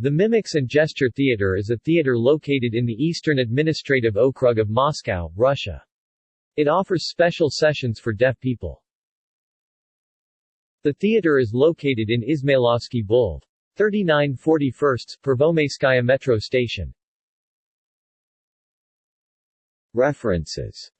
The Mimics and Gesture Theater is a theater located in the Eastern Administrative Okrug of Moscow, Russia. It offers special sessions for deaf people. The theater is located in Ismailovsky Boulevard. 3941st, Pervomayskaya Metro Station. References